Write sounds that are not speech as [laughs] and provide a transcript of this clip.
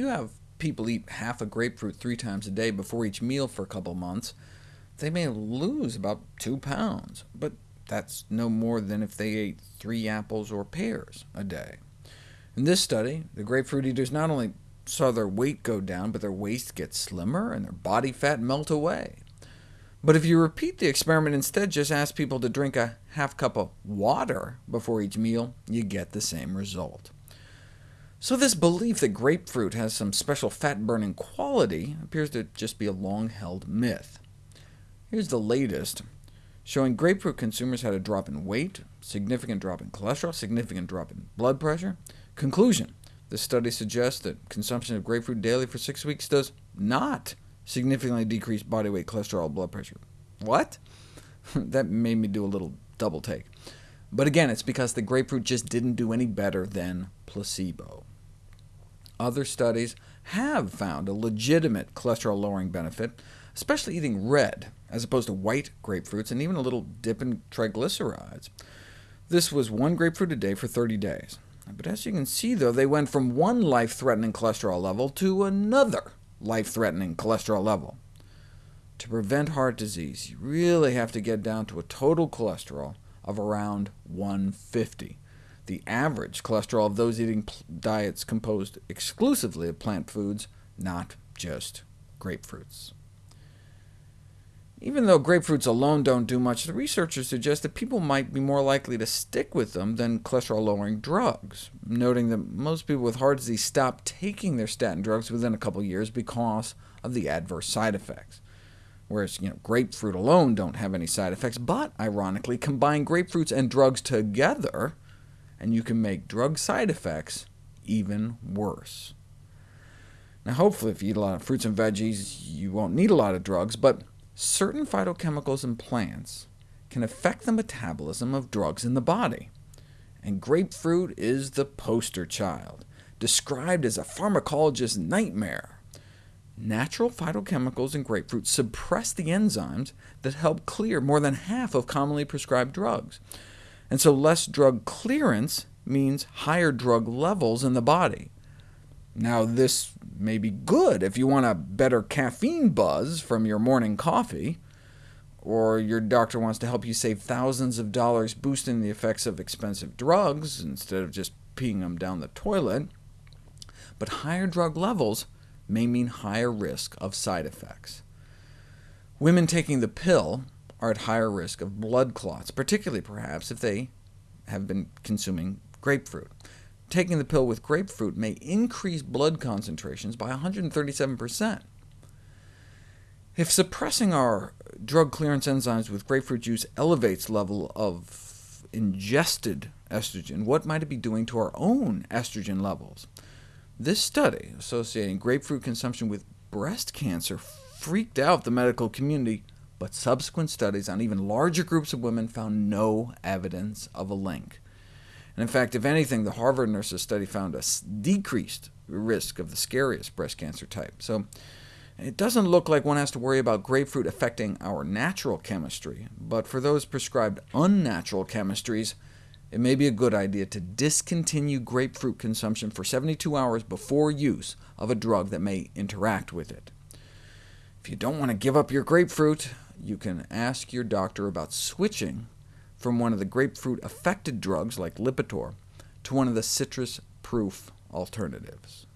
you have people eat half a grapefruit three times a day before each meal for a couple months, they may lose about 2 pounds, but that's no more than if they ate three apples or pears a day. In this study, the grapefruit eaters not only saw their weight go down, but their waist get slimmer and their body fat melt away. But if you repeat the experiment instead, just ask people to drink a half cup of water before each meal, you get the same result. So this belief that grapefruit has some special fat-burning quality appears to just be a long-held myth. Here's the latest, showing grapefruit consumers had a drop in weight, significant drop in cholesterol, significant drop in blood pressure. Conclusion, this study suggests that consumption of grapefruit daily for six weeks does not significantly decrease body weight, cholesterol, blood pressure. What? [laughs] that made me do a little double take. But again, it's because the grapefruit just didn't do any better than placebo. Other studies have found a legitimate cholesterol-lowering benefit, especially eating red, as opposed to white grapefruits, and even a little dip in triglycerides. This was one grapefruit a day for 30 days. But as you can see, though, they went from one life-threatening cholesterol level to another life-threatening cholesterol level. To prevent heart disease, you really have to get down to a total cholesterol of around 150. The average cholesterol of those eating diets composed exclusively of plant foods, not just grapefruits. Even though grapefruits alone don't do much, the researchers suggest that people might be more likely to stick with them than cholesterol-lowering drugs, noting that most people with heart disease stop taking their statin drugs within a couple years because of the adverse side effects. Whereas you know, grapefruit alone don't have any side effects, but ironically, combine grapefruits and drugs together, and you can make drug side effects even worse. Now hopefully if you eat a lot of fruits and veggies, you won't need a lot of drugs, but certain phytochemicals in plants can affect the metabolism of drugs in the body. And grapefruit is the poster child, described as a pharmacologist's nightmare. Natural phytochemicals in grapefruit suppress the enzymes that help clear more than half of commonly prescribed drugs, and so less drug clearance means higher drug levels in the body. Now, this may be good if you want a better caffeine buzz from your morning coffee, or your doctor wants to help you save thousands of dollars boosting the effects of expensive drugs instead of just peeing them down the toilet. But higher drug levels may mean higher risk of side effects. Women taking the pill are at higher risk of blood clots, particularly perhaps if they have been consuming grapefruit taking the pill with grapefruit may increase blood concentrations by 137%. If suppressing our drug clearance enzymes with grapefruit juice elevates level of ingested estrogen, what might it be doing to our own estrogen levels? This study, associating grapefruit consumption with breast cancer, freaked out the medical community, but subsequent studies on even larger groups of women found no evidence of a link. And in fact, if anything, the Harvard nurses study found a decreased risk of the scariest breast cancer type. So it doesn't look like one has to worry about grapefruit affecting our natural chemistry, but for those prescribed unnatural chemistries, it may be a good idea to discontinue grapefruit consumption for 72 hours before use of a drug that may interact with it. If you don't want to give up your grapefruit, you can ask your doctor about switching from one of the grapefruit-affected drugs like Lipitor to one of the citrus-proof alternatives.